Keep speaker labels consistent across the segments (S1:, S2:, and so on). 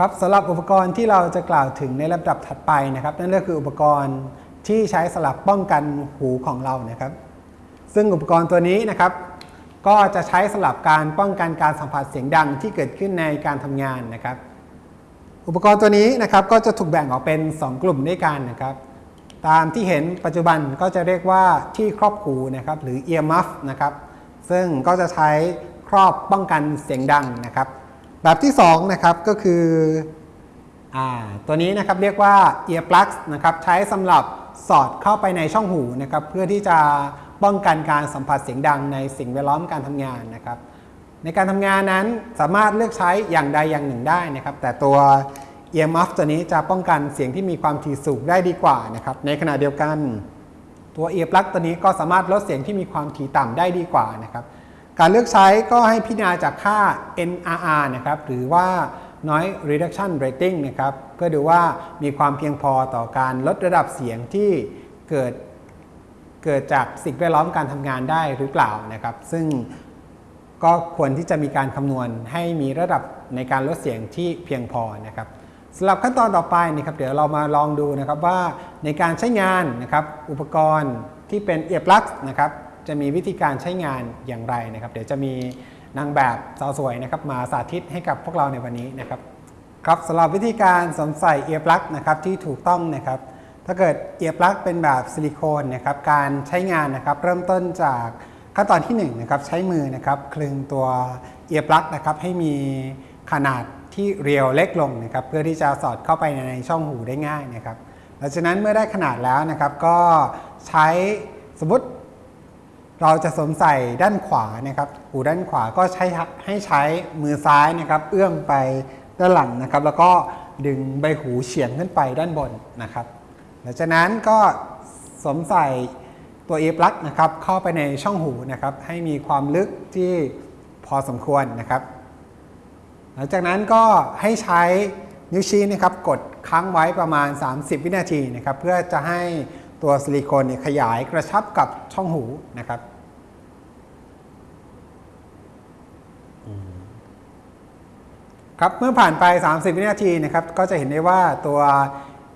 S1: ครับสำหรับอุปกรณ์ที่เราจะกล่าวถึงในลำดับถัดไปนะครับ นั่นก็คืออุปกรณ์ที่ใช้สำหรับป้องกันหูของเรานะครับ ซึ่งอุปกรณ์ตัวนี้นะครับ ก็จะใช้สำหรับการป้องกันการสัมผัสเสียงดังที่เกิดขึ้นในการทำงานนะครับ อุปกรณ์ตัวนี้นะครับก็จะถูกแบ่งออกเป็น 2 กลุ่มด้วยกันนะครับ ตามที่เห็นปัจจุบันก็จะเรียกว่าที่ครอบหูนะครับหรือ ear muff นะครับซึ่งก็จะใช้ครอบป้องกันเสียงดังนะครับ แบบที่2นะครับก็คืออตัวนี้นะครับเรียกว่า ear plugs นะครับใช้สำหรับสอดเข้าไปในช่องหูนะครับเพื่อที่จะป้องกันการสัมผัสเสียงดังในสิ่งแวดล้อมการทำงานนะครับในการทำงานนั้นสามารถเลือกใช้อย่างใดอย่างหนึ่งได้นะครับแต่ตัว ear muff ตัวนี้จะป้องกันเสียงที่มีความถี่สูงได้ดีกว่านะครับในขณะเดียวกันตัว ear plug ตัวนี้ก็สามารถลดเสียงที่มีความถี่ต่ำได้ดีกว่านะครับ การเลือกใช้ก็ให้พิจารณาจากค่า NRR นะครับหรือว่า noise reduction rating นะครับเพื่อดูว่ามีความเพียงพอต่อการลดระดับเสียงที่เกิดเกิดจากสิ่งแวดล้อมการทำงานได้หรือเปล่านะครับ ซึ่งก็ควรที่จะมีการคำนวณให้มีระดับในการลดเสียงที่เพียงพอนะครับสำหรับขั้นตอนต่อไปนะครับ เดี๋ยวเรามาลองดูนะครับว่าในการใช้งานนะครับอุปกรณ์ที่เป็น earplugs นะครับ จะมีวิธีการใช้งานอย่างไรนะครับ เดี๋ยวจะมีนางแบบสาวสวยนะครับมาสาธิตให้กับพวกเราในวันนี้นะครับครับสำหรับวิธีการสวมใส่เอียร์ปลั๊กนะครับที่ถูกต้องนะครับ ถ้าเกิดเอียร์ปลั๊กเป็นแบบซิลิโคนนะครับการใช้งานนะครับเริ่มต้นจากขั้นตอนที่1นงนะครับใช้มือนะครับคลึงตัวเอียร์ปลั๊กนะครับให้มีขนาดที่เรียวเล็กลงนะครับเพื่อที่จะสอดเข้าไปในช่องหูได้ง่ายนะครับหลังจากนั้นเมื่อได้ขนาดแล้วนะครับก็ใช้สมมติ เราจะสวมใส่ด้านขวานะครับ หูด้านขวาก็ใช้ให้ใช้มือซ้ายนะครับ เอื้อมไปด้านหลังนะครับ แล้วก็ดึงใบหูเฉียงขึ้นไปด้านบนนะครับหลังจากนั้นก็สวมใส่ตัวเอปลั๊กนะครับ เข้าไปในช่องหูนะครับ ให้มีความลึกที่พอสมควรนะครับ หลังจากนั้นก็ให้ใช้นิ้วชี้นะครับ กดค้างไว้ประมาณ 30 วินาทีนะครับ เพื่อจะให้ ตัวซิลิโคนเนี่ยขยายกระชับกับช่องหูนะครับครับเมื่อผ่านไป 30 วินาทีนะครับก็จะเห็นได้ว่าตัว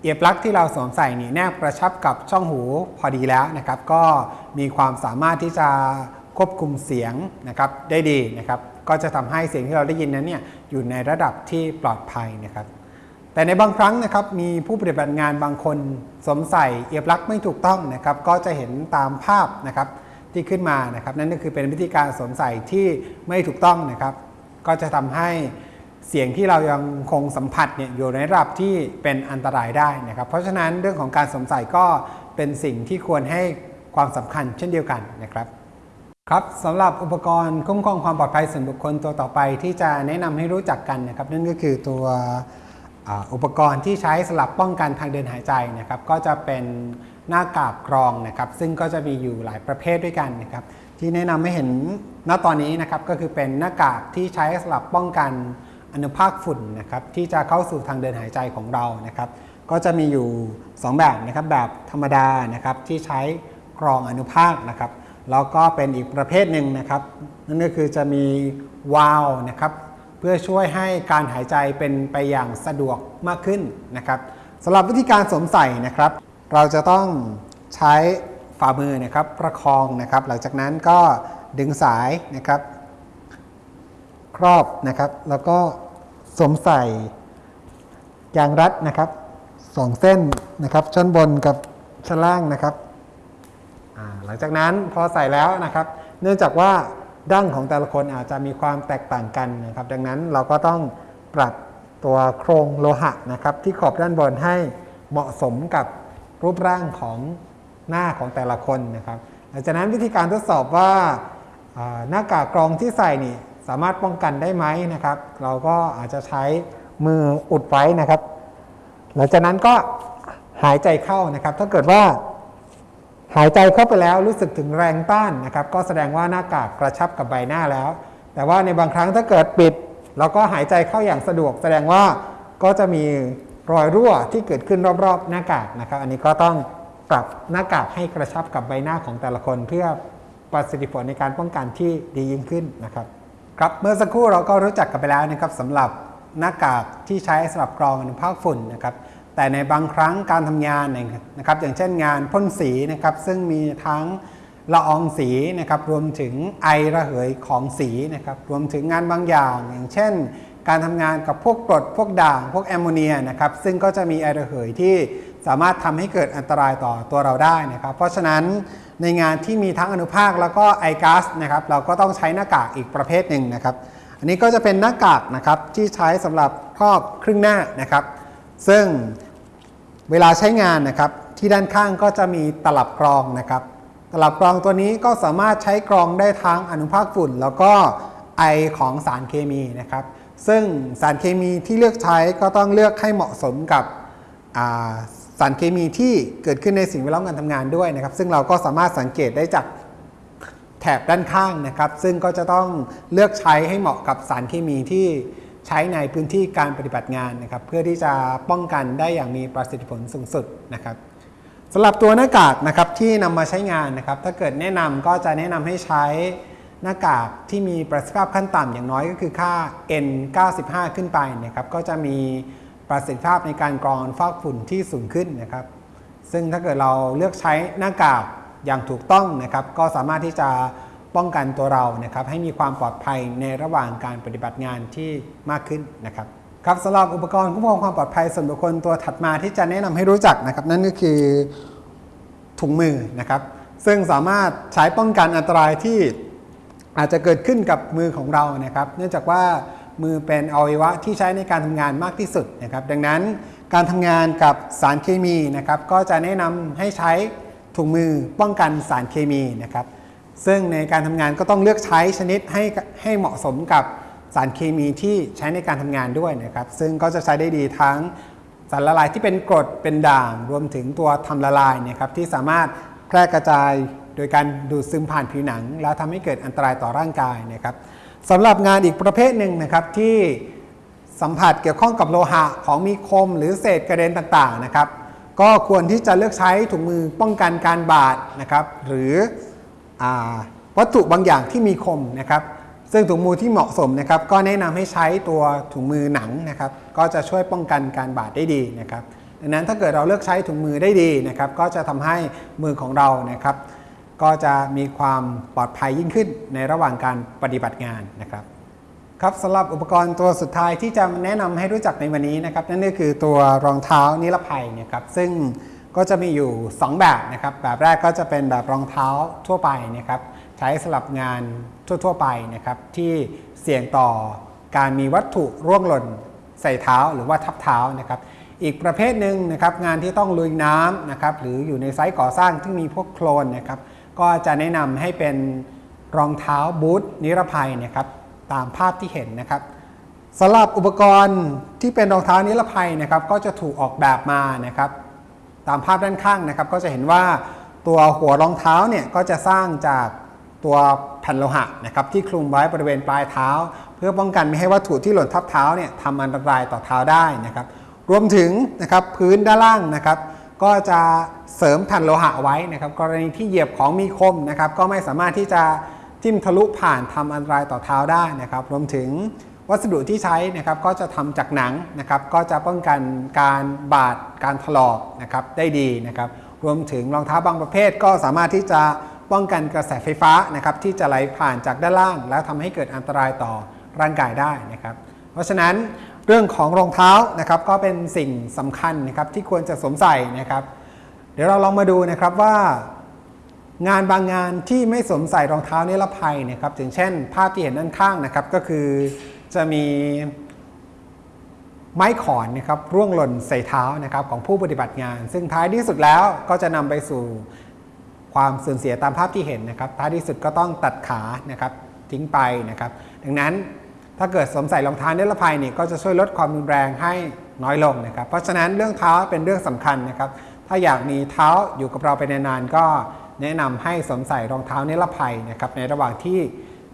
S1: เอียร์ปลั๊กที่เราสวมใส่นี่แนบกระชับกับช่องหูพอดีแล้วนะครับ ก็มีความสามารถที่จะควบคุมเสียงนะครับได้ดีนะครับ ก็จะทำให้เสียงที่เราได้ยินนั้นเนี่ยอยู่ในระดับที่ปลอดภัยนะครับ แต่ในบางครั้งนะครับมีผู้ปฏิบัติงานบางคนสวมใส่เอียร์ปลักไม่ถูกต้องนะครับก็จะเห็นตามภาพนะครับที่ขึ้นมานะครับนั่นก็คือเป็นวิธีการสวมใส่ที่ไม่ถูกต้องนะครับก็จะทำให้เสียงที่เรายังคงสัมผัสเนี่ยอยู่ในระดับที่เป็นอันตรายได้นะครับ เพราะฉะนั้นเรื่องของการสวมใส่ก็เป็นสิ่งที่ควรให้ความสำคัญเช่นเดียวกันนะครับครับสำหรับอุปกรณ์คุ้มครองความปลอดภัยส่วนบุคคลตัวต่อไปที่จะแนะนำให้รู้จักกันนะครับนั่นก็คือตัว อุปกรณ์ที่ใช้สำหรับป้องกันทางเดินหายใจนะครับ ก็จะเป็นหน้ากากกรองนะครับ ซึ่งก็จะมีอยู่หลายประเภทด้วยกันนะครับ ที่แนะนำให้เห็นณตอนนี้นะครับก็คือเป็นหน้ากากที่ใช้สำหรับป้องกันอนุภาคฝุ่นนะครับที่จะเข้าสู่ทางเดินหายใจของเรานะครับ ก็จะมีอยู่ 2 แบบนะครับแบบธรรมดานะครับที่ใช้กรองอนุภาคนะครับแล้วก็เป็นอีกประเภทหนึ่งนะครับ นั่นก็คือจะมีวาล์วนะครับ พื่อช่วยให้การหายใจเป็นไปอย่างสะดวกมากขึ้นนะครับสำหรับวิธีการสวมใส่นะครับ เราจะต้องใช้ฝ่ามือนะครับประคองนะครับ หลังจากนั้นก็ดึงสายนะครับ ครอบนะครับ แล้วก็สวมใส่ยางรัดนะครับสองเส้นนะครับชั้นบนกับชั้นล่างนะครับหลังจากนั้นพอใส่แล้วนะครับ เนื่องจากว่า ดั้งของแต่ละคนอาจจะมีความแตกต่างกันนะครับ ดังนั้นเราก็ต้องปรับตัวโครงโลหะนะครับ ที่ขอบด้านบนให้เหมาะสมกับรูปร่างของหน้าของแต่ละคนนะครับหลังจากนั้นวิธีการทดสอบว่าหน้ากากกรองที่ใส่นี่สามารถป้องกันได้ไหมนะครับ เราก็อาจจะใช้มืออุดไว้นะครับ หลังจากนั้นก็หายใจเข้านะครับ ถ้าเกิดว่า หายใจเข้าไปแล้วรู้สึกถึงแรงต้านนะครับ ก็แสดงว่าหน้ากากกระชับกับใบหน้าแล้ว แต่ว่าในบางครั้งถ้าเกิดปิด เราก็หายใจเข้าอย่างสะดวก แสดงว่าก็จะมีรอยรั่วที่เกิดขึ้นรอบๆ หน้ากากนะครับ อันนี้ก็ต้องปรับหน้ากากให้กระชับกับใบหน้าของแต่ละคน เพื่อประสิทธิผลในการป้องกันที่ดียิ่งขึ้นนะครับครับเมื่อสักครู่เราก็รู้จักกันไปแล้วนะครับสำหรับหน้ากากที่ใช้สำหรับกรองอนุภาคฝุ่นนะครับ แต่ในบางครั้งการทำงานนะครับ อย่างเช่นงานพ่นสีนะครับ ซึ่งมีทั้งละอองสีนะครับ รวมถึงไอระเหยของสีนะครับ รวมถึงงานบางอย่าง อย่างเช่น การทำงานกับพวกกรดพวกด่าง พวกแอมโมเนียนะครับ ซึ่งก็จะมีไอระเหยที่สามารถทำให้เกิดอันตรายต่อตัวเราได้นะครับ เพราะฉะนั้นในงานที่มีทั้งอนุภาคแล้วก็ไอก๊าซนะครับ เราก็ต้องใช้หน้ากากอีกประเภทหนึ่งนะครับ อันนี้ก็จะเป็นหน้ากากนะครับที่ใช้สำหรับครอบครึ่งหน้านะครับ ซึ่งเวลาใช้งานนะครับ ที่ด้านข้างก็จะมีตลับกรองนะครับ ตลับกรองตัวนี้ก็สามารถใช้กรองได้ทั้งอนุภาคฝุ่น แล้วก็ไอของสารเคมีนะครับ ซึ่งสารเคมีที่เลือกใช้ก็ต้องเลือกให้เหมาะสมกับสารเคมีที่เกิดขึ้นในสิ่งแวดล้อมการทำงานด้วยนะครับ ซึ่งเราก็สามารถสังเกตได้จากแถบด้านข้างนะครับ ซึ่งก็จะต้องเลือกใช้ให้เหมาะกับสารเคมีที่ ใช้ในพื้นที่การปฏิบัติงานนะครับ เพื่อที่จะป้องกันได้อย่างมีประสิทธิผลสูงสุดนะครับสำหรับตัวหน้ากากนะครับที่นำมาใช้งานนะครับ ถ้าเกิดแนะนำก็จะแนะนำให้ใช้หน้ากากที่มีประสิทธิภาพขั้นต่ำอย่างน้อยก็คือค่า N95 ขึ้นไปนะครับก็จะมีประสิทธิภาพในการกรองฟอกฝุ่นที่สูงขึ้นนะครับ ซึ่งถ้าเกิดเราเลือกใช้หน้ากากอย่างถูกต้องนะครับ ก็สามารถที่จะ ป้องกันตัวเรานะครับให้มีความปลอดภัยในระหว่างการปฏิบัติงานที่มากขึ้นนะครับครับสำหรับอุปกรณ์คุ้มครองความปลอดภัยส่วนบุคคลตัวถัดมาที่จะแนะนำให้รู้จักนะครับนั่นก็คือถุงมือนะครับ ซึ่งสามารถใช้ป้องกันอันตรายที่อาจจะเกิดขึ้นกับมือของเรานะครับ เนื่องจากว่ามือเป็นอวัยวะที่ใช้ในการทำงานมากที่สุดนะครับ ดังนั้นการทำงานกับสารเคมีนะครับ ก็จะแนะนำให้ใช้ถุงมือป้องกันสารเคมีนะครับ ซึ่งในการทำงานก็ต้องเลือกใช้ชนิดให้ให้เหมาะสมกับสารเคมีที่ใช้ในการทำงานด้วยนะครับ ซึ่งก็จะใช้ได้ดีทั้งสารละลายที่เป็นกรดเป็นด่าง รวมถึงตัวทำละลายนะครับที่สามารถแพร่กระจายโดยการดูดซึมผ่านผิวหนัง แล้วทำให้เกิดอันตรายต่อร่างกายนะครับสำหรับงานอีกประเภทหนึ่งนะครับที่สัมผัสเกี่ยวข้องกับโลหะของมีคม หรือเศษกระเด็นต่างๆนะครับ ก็ควรที่จะเลือกใช้ถุงมือป้องกันการบาดนะครับ หรือ วัตถุบางอย่างที่มีคมนะครับ ซึ่งถุงมือที่เหมาะสมนะครับ ก็แนะนำให้ใช้ตัวถุงมือหนังนะครับ ก็จะช่วยป้องกันการบาดได้ดีนะครับ ดังนั้นถ้าเกิดเราเลือกใช้ถุงมือได้ดีนะครับ ก็จะทำให้มือของเรานะครับ ก็จะมีความปลอดภัยยิ่งขึ้นในระหว่างการปฏิบัติงานนะครับครับสำหรับอุปกรณ์ตัวสุดท้ายที่จะแนะนำให้รู้จักในวันนี้นะครับ นั่นก็คือตัวรองเท้านิรภัยนะครับซึ่ง ก็จะมีอยู่ 2 แบบนะครับ แบบแรกก็จะเป็นแบบรองเท้าทั่วไปนะครับ ใช้สำหรับงานทั่ว ๆ ไปนะครับ ที่เสี่ยงต่อการมีวัตถุร่วงหล่นใส่เท้าหรือว่าทับเท้านะครับ อีกประเภทหนึ่งนะครับงานที่ต้องลุยน้ำนะครับหรืออยู่ในไซต์ก่อสร้างที่มีพวกโคลนนะครับ ก็จะแนะนำให้เป็นรองเท้าบูทนิรภัยนะครับ ตามภาพที่เห็นนะครับสำหรับอุปกรณ์ที่เป็นรองเท้านิรภัยนะครับ ก็จะถูกออกแบบมานะครับ ตามภาพด้านข้างนะครับ ก็จะเห็นว่าตัวหัวรองเท้าเนี่ยก็จะสร้างจากตัวแผ่นโลหะนะครับที่คลุมไว้บริเวณปลายเท้า เพื่อป้องกันไม่ให้วัตถุที่หล่นทับเท้าเนี่ยทำอันตรายต่อเท้าได้นะครับรวมถึงนะครับพื้นด้านล่างนะครับ ก็จะเสริมแผ่นโลหะไว้นะครับ กรณีที่เหยียบของมีคมนะครับ ก็ไม่สามารถที่จะจิ้มทะลุผ่านทำอันตรายต่อเท้าได้นะครับ รวมถึง วัสดุที่ใช้นะครับก็จะทำจากหนังนะครับก็จะป้องกันการบาดการถลอกนะครับได้ดีนะครับรวมถึงรองเท้าบางประเภทก็สามารถที่จะป้องกันกระแสไฟฟ้านะครับที่จะไหลผ่านจากด้านล่าง แล้วทำให้เกิดอันตรายต่อร่างกายได้นะครับเพราะฉะนั้นเรื่องของรองเท้านะครับก็เป็นสิ่งสำคัญนะครับที่ควรจะสวมใส่นะครับ เดี๋ยวเราลองมาดูนะครับว่างานบางงานที่ไม่สวมใส่รองเท้านิรภัยนะครับอย่างเช่น ภาพที่เห็นด้านข้างนะครับก็คือ จะมีไม้ขอนนะครับร่วงหล่นใส่เท้านะครับของผู้ปฏิบัติงาน ซึ่งท้ายที่สุดแล้วก็จะนำไปสู่ความสูญเสียตามภาพที่เห็นนะครับ ท้ายที่สุดก็ต้องตัดขานะครับทิ้งไปนะครับ ดังนั้นถ้าเกิดสวมใส่รองเท้านิรภัยนี่ก็จะช่วยลดความรุนแรงให้น้อยลงนะครับ เพราะฉะนั้นเรื่องเท้าเป็นเรื่องสำคัญนะครับ ถ้าอยากมีเท้าอยู่กับเราไปนานๆก็แนะนำให้สวมใส่รองเท้านิรภัยนะครับในระหว่างที่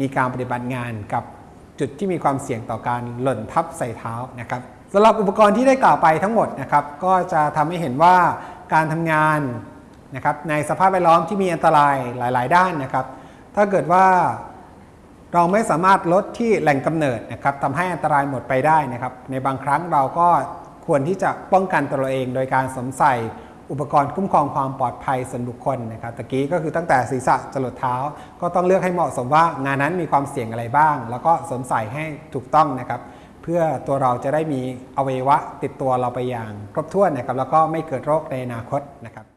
S1: มีการปฏิบัติงานกับ จุดที่มีความเสี่ยงต่อการหล่นทับใส่เท้านะครับสำหรับอุปกรณ์ที่ได้กล่าวไปทั้งหมดนะครับก็จะทำให้เห็นว่าการทำงานนะครับในสภาพแวดล้อมที่มีอันตรายหลาย ๆ ด้านนะครับ ถ้าเกิดว่าเราไม่สามารถลดที่แหล่งกำเนิดนะครับทำให้อันตรายหมดไปได้นะครับ ในบางครั้งเราก็ควรที่จะป้องกันตัวเราเอง โดยการสวมใส่ อุปกรณ์คุ้มครองความปลอดภัยส่วนบุคคลนะครับตะกี้ก็คือตั้งแต่ศีรษะจรดเท้า ก็ต้องเลือกให้เหมาะสมว่างานนั้นมีความเสี่ยงอะไรบ้าง แล้วก็สวมใส่ให้ถูกต้องนะครับ เพื่อตัวเราจะได้มีอวัยวะติดตัวเราไปอย่างครบถ้วนนะครับแล้วก็ไม่เกิดโรคในอนาคตนะครับ